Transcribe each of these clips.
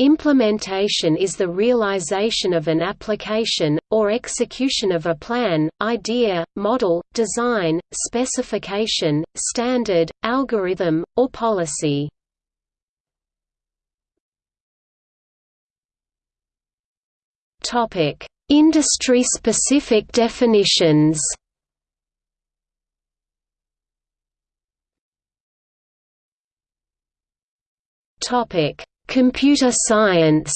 Implementation is the realization of an application, or execution of a plan, idea, model, design, specification, standard, algorithm, or policy. Industry-specific definitions Topic Computer science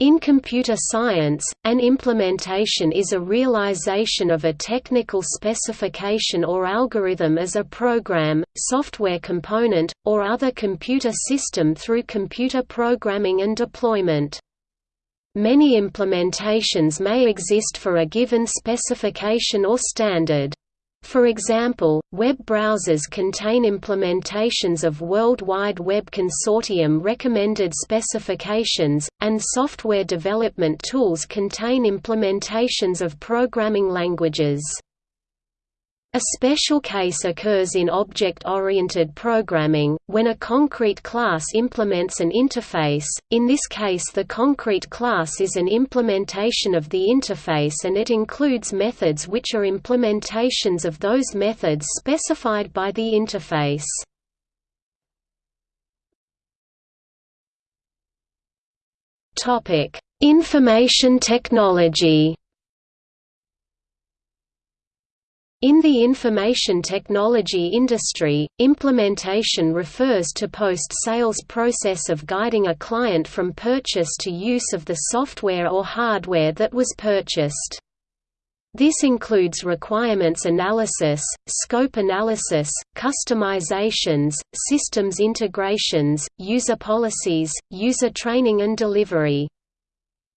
In computer science, an implementation is a realization of a technical specification or algorithm as a program, software component, or other computer system through computer programming and deployment. Many implementations may exist for a given specification or standard. For example, web browsers contain implementations of World Wide Web Consortium recommended specifications, and software development tools contain implementations of programming languages. A special case occurs in object-oriented programming, when a concrete class implements an interface, in this case the concrete class is an implementation of the interface and it includes methods which are implementations of those methods specified by the interface. Information technology In the information technology industry, implementation refers to post-sales process of guiding a client from purchase to use of the software or hardware that was purchased. This includes requirements analysis, scope analysis, customizations, systems integrations, user policies, user training and delivery.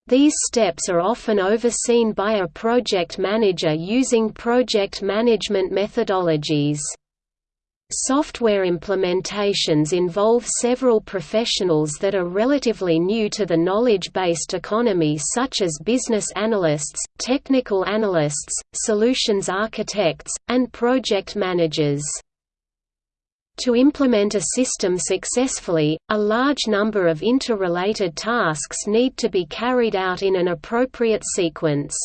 These steps are often overseen by a project manager using project management methodologies. Software implementations involve several professionals that are relatively new to the knowledge-based economy such as business analysts, technical analysts, solutions architects, and project managers. To implement a system successfully, a large number of interrelated tasks need to be carried out in an appropriate sequence.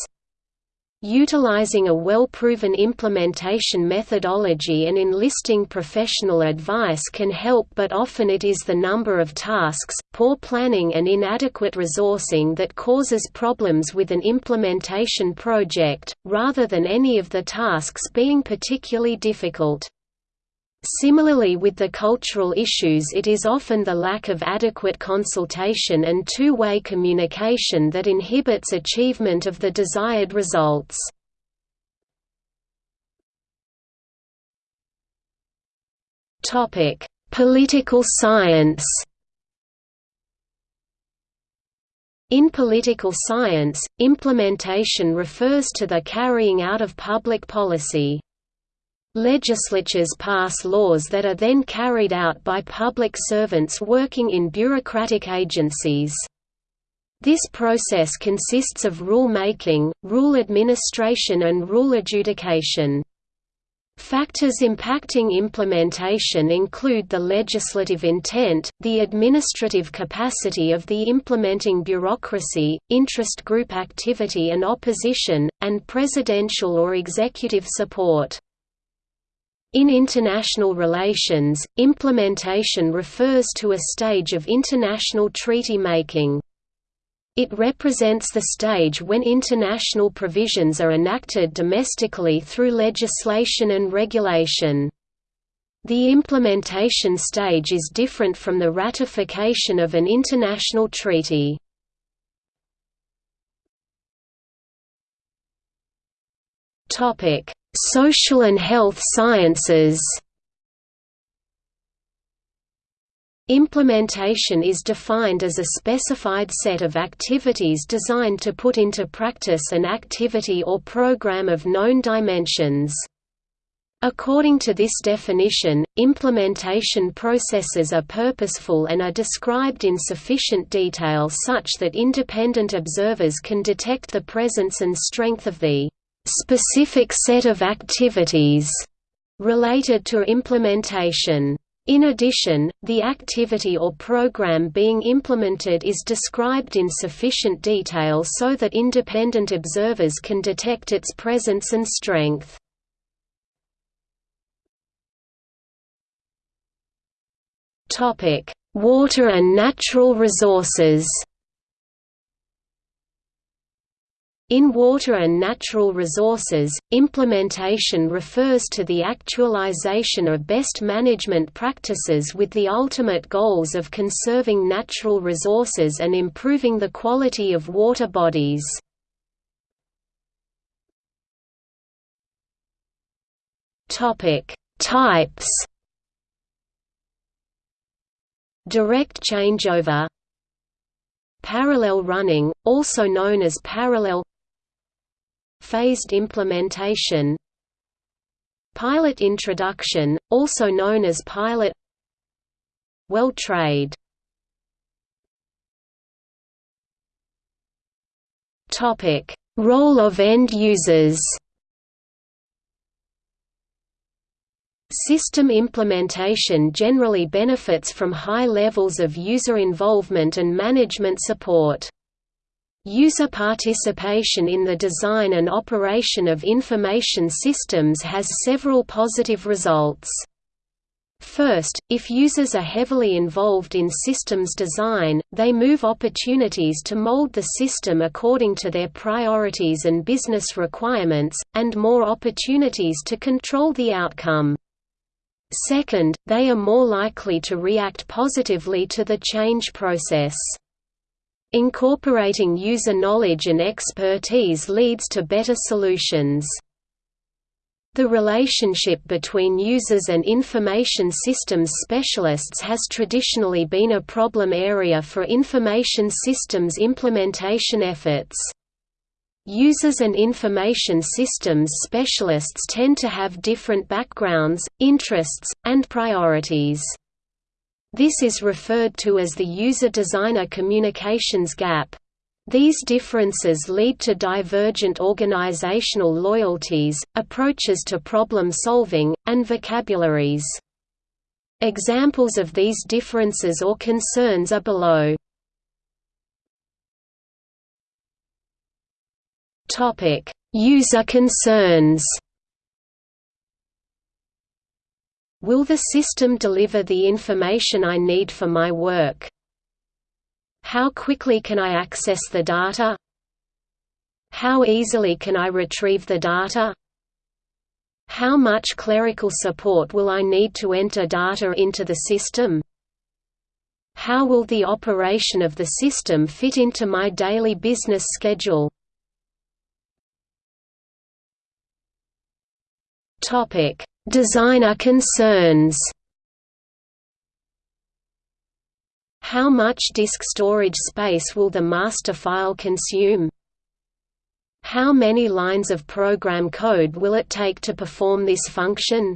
Utilizing a well-proven implementation methodology and enlisting professional advice can help but often it is the number of tasks, poor planning and inadequate resourcing that causes problems with an implementation project, rather than any of the tasks being particularly difficult. Similarly with the cultural issues it is often the lack of adequate consultation and two-way communication that inhibits achievement of the desired results. Political science In political science, implementation refers to the carrying out of public policy. Legislatures pass laws that are then carried out by public servants working in bureaucratic agencies. This process consists of rule-making, rule administration and rule adjudication. Factors impacting implementation include the legislative intent, the administrative capacity of the implementing bureaucracy, interest group activity and opposition, and presidential or executive support. In international relations, implementation refers to a stage of international treaty making. It represents the stage when international provisions are enacted domestically through legislation and regulation. The implementation stage is different from the ratification of an international treaty. Topic: Social and health sciences Implementation is defined as a specified set of activities designed to put into practice an activity or program of known dimensions. According to this definition, implementation processes are purposeful and are described in sufficient detail such that independent observers can detect the presence and strength of the specific set of activities related to implementation. In addition, the activity or program being implemented is described in sufficient detail so that independent observers can detect its presence and strength. Water and natural resources In water and natural resources, implementation refers to the actualization of best management practices with the ultimate goals of conserving natural resources and improving the quality of water bodies. Types Direct changeover Parallel running, also known as parallel Phased implementation. Pilot introduction, also known as pilot. Well trade. Role of end users. System implementation generally benefits from high levels of user involvement and management support. User participation in the design and operation of information systems has several positive results. First, if users are heavily involved in systems design, they move opportunities to mold the system according to their priorities and business requirements, and more opportunities to control the outcome. Second, they are more likely to react positively to the change process. Incorporating user knowledge and expertise leads to better solutions. The relationship between users and information systems specialists has traditionally been a problem area for information systems implementation efforts. Users and information systems specialists tend to have different backgrounds, interests, and priorities. This is referred to as the user-designer communications gap. These differences lead to divergent organizational loyalties, approaches to problem solving, and vocabularies. Examples of these differences or concerns are below. User concerns Will the system deliver the information I need for my work? How quickly can I access the data? How easily can I retrieve the data? How much clerical support will I need to enter data into the system? How will the operation of the system fit into my daily business schedule? Topic: Designer concerns How much disk storage space will the master file consume? How many lines of program code will it take to perform this function?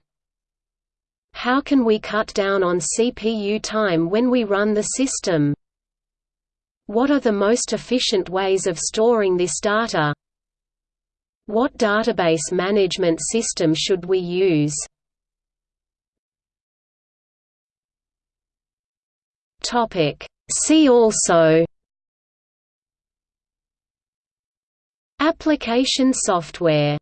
How can we cut down on CPU time when we run the system? What are the most efficient ways of storing this data? What database management system should we use? See also. Application software